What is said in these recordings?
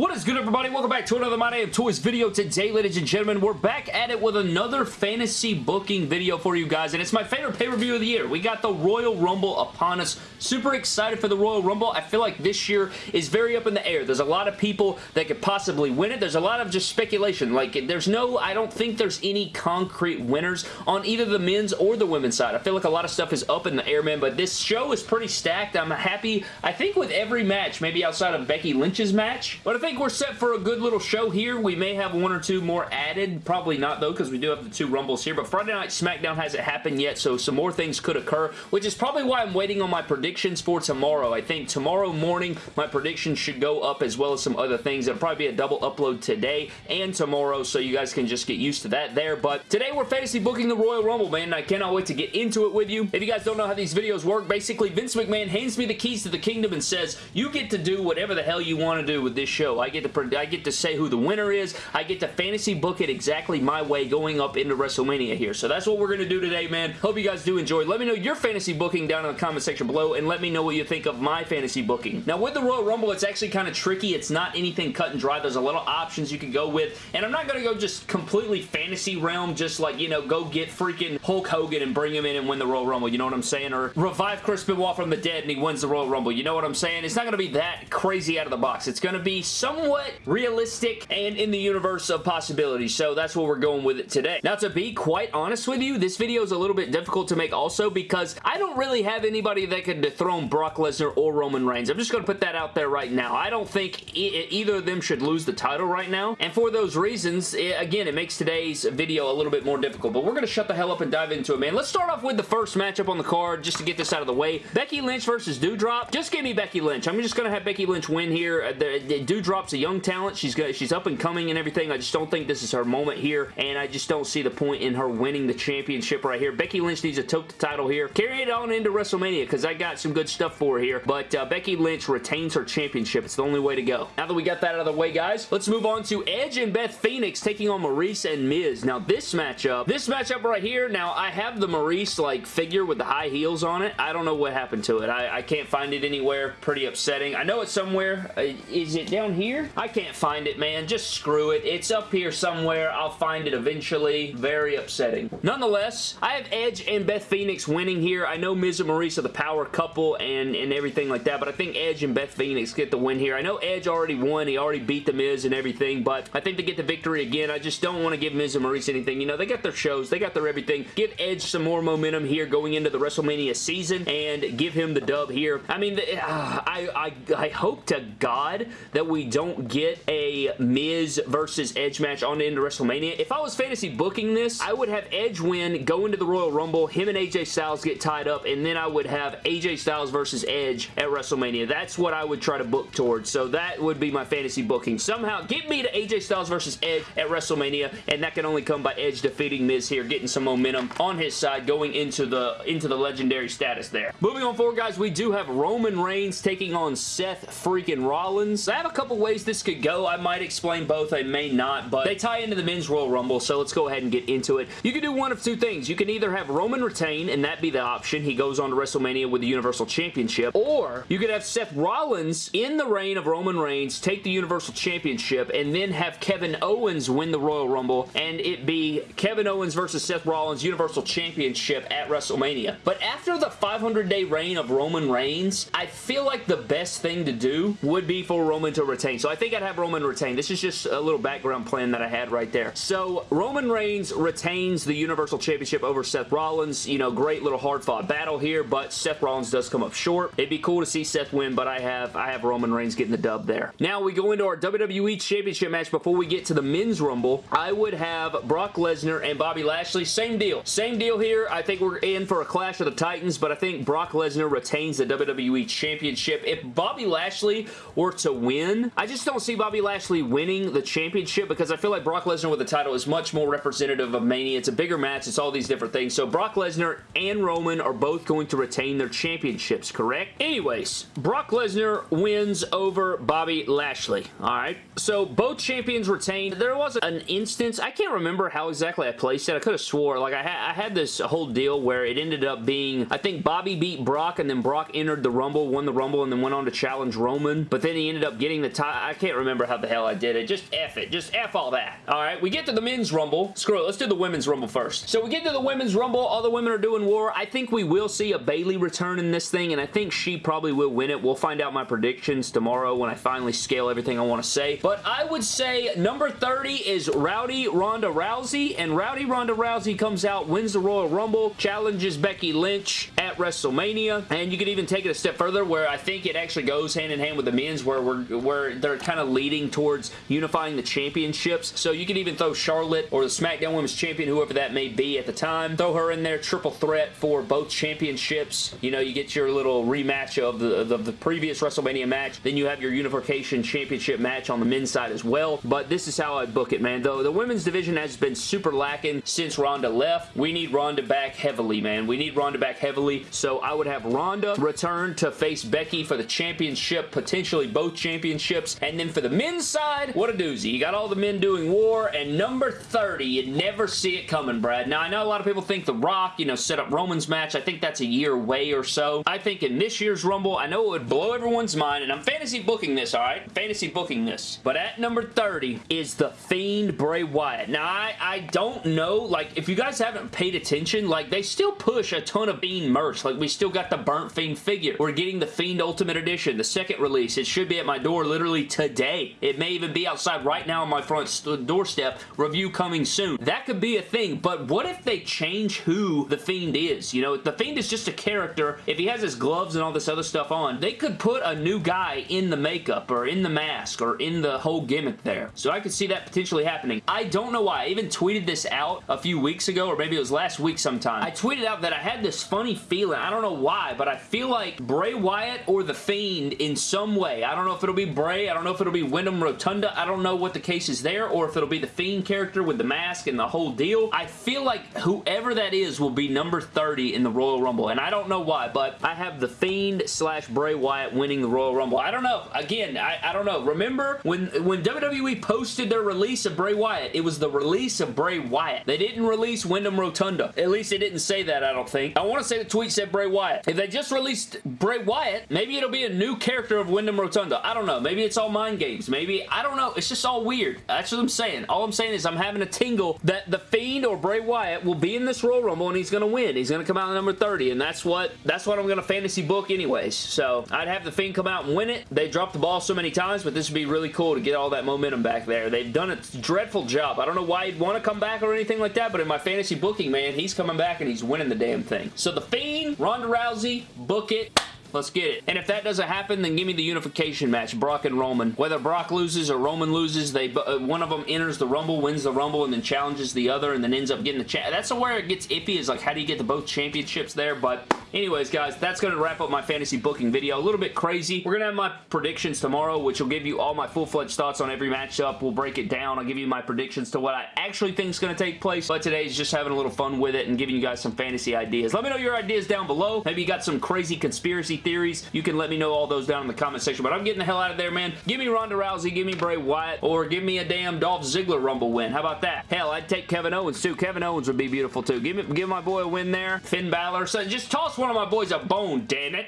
What is good, everybody? Welcome back to another My Day of Toys video. Today, ladies and gentlemen, we're back at it with another fantasy booking video for you guys, and it's my favorite pay-per-view of the year. We got the Royal Rumble upon us. Super excited for the Royal Rumble. I feel like this year is very up in the air. There's a lot of people that could possibly win it. There's a lot of just speculation. Like, there's no, I don't think there's any concrete winners on either the men's or the women's side. I feel like a lot of stuff is up in the air, man, but this show is pretty stacked. I'm happy, I think, with every match, maybe outside of Becky Lynch's match, but I think think we're set for a good little show here. We may have one or two more added. Probably not, though, because we do have the two Rumbles here. But Friday Night SmackDown hasn't happened yet, so some more things could occur, which is probably why I'm waiting on my predictions for tomorrow. I think tomorrow morning, my predictions should go up as well as some other things. It'll probably be a double upload today and tomorrow, so you guys can just get used to that there. But today, we're fantasy booking the Royal Rumble, man, and I cannot wait to get into it with you. If you guys don't know how these videos work, basically, Vince McMahon hands me the keys to the kingdom and says, you get to do whatever the hell you want to do with this show. I get to I get to say who the winner is. I get to fantasy book it exactly my way going up into WrestleMania here. So that's what we're going to do today, man. Hope you guys do enjoy. Let me know your fantasy booking down in the comment section below and let me know what you think of my fantasy booking. Now, with the Royal Rumble, it's actually kind of tricky. It's not anything cut and dry. There's a lot of options you can go with, and I'm not going to go just completely fantasy realm, just like, you know, go get freaking Hulk Hogan and bring him in and win the Royal Rumble, you know what I'm saying? Or revive Chris Benoit from the dead and he wins the Royal Rumble, you know what I'm saying? It's not going to be that crazy out of the box. It's going to be somewhat realistic and in the universe of possibilities. So that's what we're going with it today. Now, to be quite honest with you, this video is a little bit difficult to make also because I don't really have anybody that could dethrone Brock Lesnar or Roman Reigns. I'm just going to put that out there right now. I don't think e either of them should lose the title right now. And for those reasons, it, again, it makes today's video a little bit more difficult. But we're going to shut the hell up and dive into it, man. Let's start off with the first matchup on the card just to get this out of the way. Becky Lynch versus Doudrop. Just give me Becky Lynch. I'm just going to have Becky Lynch win here. Uh, the, the Doudrop's a young talent. She's good. She's up and coming and everything. I just don't think this is her moment here, and I just don't see the point in her winning the championship right here. Becky Lynch needs to tote the title here. Carry it on into WrestleMania, because I got some good stuff for her here, but uh, Becky Lynch retains her championship. It's the only way to go. Now that we got that out of the way, guys, let's move on to Edge and Beth Phoenix taking on Maryse and Miz. Now, this matchup, this matchup right here, now, I have the Maryse, like, figure with the high heels on it. I don't know what happened to it. I, I can't find it anywhere. Pretty upsetting. I know it's somewhere. Uh, is it down here? I can't find it, man. Just screw it. It's up here somewhere. I'll find it eventually. Very upsetting. Nonetheless, I have Edge and Beth Phoenix winning here. I know Miz and Maryse are the power couple and, and everything like that, but I think Edge and Beth Phoenix get the win here. I know Edge already won. He already beat The Miz and everything, but I think they get the victory again. I just don't want to give Miz and Maryse anything. You know, they got their shows. They got their everything. Give Edge some more momentum here going into the WrestleMania season and give him the dub here. I mean, the, uh, I, I, I hope to God that we don't get a Miz versus Edge match on into WrestleMania. If I was fantasy booking this, I would have Edge win, go into the Royal Rumble, him and AJ Styles get tied up, and then I would have AJ Styles versus Edge at WrestleMania. That's what I would try to book towards. So that would be my fantasy booking. Somehow, get me to AJ Styles versus Edge at WrestleMania, and that can only come by Edge defeating Miz here, getting some momentum on his side, going into the into the legendary status there. Moving on forward, guys, we do have Roman Reigns taking on Seth freaking Rollins. I have a couple ways this could go. I might explain both. I may not, but they tie into the men's Royal Rumble, so let's go ahead and get into it. You can do one of two things. You can either have Roman retain, and that be the option. He goes on to WrestleMania with the Universal Championship, or you could have Seth Rollins in the reign of Roman Reigns take the Universal Championship, and then have Kevin Owens win the Royal Rumble, and it be Kevin Owens versus Seth Rollins Universal Championship at WrestleMania. But after the 500-day reign of Roman Reigns, I feel like the best thing to do would be for Roman to retain. So I think I'd have Roman retain. This is just a little background plan that I had right there. So Roman Reigns retains the Universal Championship over Seth Rollins. You know, great little hard-fought battle here, but Seth Rollins does come up short. It'd be cool to see Seth win, but I have I have Roman Reigns getting the dub there. Now we go into our WWE Championship match before we get to the Men's Rumble. I would have Brock Lesnar and Bobby Lashley. Same deal. Same deal here. I think we're in for a clash of the Titans, but I think Brock Lesnar retains the WWE Championship. If Bobby Lashley were to win, I just don't see Bobby Lashley winning the championship because I feel like Brock Lesnar with the title is much more representative of Mania. It's a bigger match. It's all these different things. So Brock Lesnar and Roman are both going to retain their championships, correct? Anyways, Brock Lesnar wins over Bobby Lashley. All right. So both champions retained. There was an instance, I can't remember how exactly I placed it. I could have swore, like I, ha I had this whole deal where it ended up being, I think Bobby beat Brock and then Brock entered the Rumble, won the Rumble, and then went on to challenge Roman. But then he ended up getting the title I, I can't remember how the hell I did it. Just F it. Just F all that. All right, we get to the men's rumble. Screw it. Let's do the women's rumble first. So we get to the women's rumble. All the women are doing war. I think we will see a Bayley return in this thing, and I think she probably will win it. We'll find out my predictions tomorrow when I finally scale everything I want to say. But I would say number 30 is Rowdy Ronda Rousey, and Rowdy Ronda Rousey comes out, wins the Royal Rumble, challenges Becky Lynch at WrestleMania, and you could even take it a step further where I think it actually goes hand in hand with the men's where we're where they're kind of leading towards unifying the championships. So you could even throw Charlotte or the SmackDown Women's Champion, whoever that may be at the time, throw her in there, triple threat for both championships. You know, you get your little rematch of the, the, the previous WrestleMania match, then you have your Unification Championship match on the men's side as well. But this is how I book it, man. Though the women's division has been super lacking since Ronda left. We need Ronda back heavily, man. We need Ronda back heavily. So I would have Ronda return to face Becky for the championship, potentially both championships. And then for the men's side, what a doozy. You got all the men doing war, and number 30, you'd never see it coming, Brad. Now, I know a lot of people think The Rock, you know, set up Roman's match. I think that's a year away or so. I think in this year's Rumble, I know it would blow everyone's mind, and I'm fantasy booking this, all right? Fantasy booking this. But at number 30 is The Fiend Bray Wyatt. Now, I, I don't know, like, if you guys haven't paid attention, like, they still push a ton of Fiend merch. Like, we still got the Burnt Fiend figure. We're getting the Fiend Ultimate Edition, the second release. It should be at my door literally today. It may even be outside right now on my front doorstep. Review coming soon. That could be a thing, but what if they change who the Fiend is? You know, the Fiend is just a character. If he has his gloves and all this other stuff on, they could put a new guy in the makeup or in the mask or in the whole gimmick there. So I could see that potentially happening. I don't know why. I even tweeted this out a few weeks ago or maybe it was last week sometime. I tweeted out that I had this funny feeling. I don't know why, but I feel like Bray Wyatt or The Fiend in some way. I don't know if it'll be Bray. I don't know if it'll be Wyndham Rotunda. I don't know what the case is there or if it'll be the Fiend character with the mask and the whole deal. I feel like whoever that is will be number 30 in the Royal Rumble, and I don't know why, but I have the Fiend slash Bray Wyatt winning the Royal Rumble. I don't know. Again, I, I don't know. Remember when, when WWE posted their release of Bray Wyatt, it was the release of Bray Wyatt. They didn't release Wyndham Rotunda. At least they didn't say that, I don't think. I want to say the tweet said Bray Wyatt. If they just released Bray Wyatt, maybe it'll be a new character of Wyndham Rotunda. I don't know. Maybe it's all mind games. Maybe, I don't know. It's just all weird. That's what I'm saying. All I'm saying is I'm having a tingle that The Fiend or Bray Wyatt will be in this Royal Rumble and he's going to win. He's going to come out number 30 and that's what that's what I'm going to fantasy book anyways. So I'd have The Fiend come out and win it. They dropped the ball so many times, but this would be really cool to get all that momentum back there. They've done a dreadful job. I don't know why he'd want to come back or anything like that, but in my fantasy booking, man, he's coming back and he's winning the damn thing. So The Fiend, Ronda Rousey, book it. Let's get it. And if that doesn't happen, then give me the unification match, Brock and Roman. Whether Brock loses or Roman loses, they uh, one of them enters the Rumble, wins the Rumble, and then challenges the other, and then ends up getting the chat. That's where it gets iffy, is like, how do you get the both championships there? But anyways, guys, that's going to wrap up my fantasy booking video. A little bit crazy. We're going to have my predictions tomorrow, which will give you all my full-fledged thoughts on every matchup. We'll break it down. I'll give you my predictions to what I actually think is going to take place. But today is just having a little fun with it and giving you guys some fantasy ideas. Let me know your ideas down below. Maybe you got some crazy conspiracy theories. You can let me know all those down in the comment section. But I'm getting the hell out of there, man. Give me Ronda Rousey, give me Bray Wyatt, or give me a damn Dolph Ziggler Rumble win. How about that? Hell, I'd take Kevin Owens too. Kevin Owens would be beautiful too. Give me, give my boy a win there. Finn Balor. So just toss one of my boys a bone, damn it.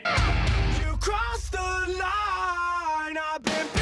You crossed the line. I've been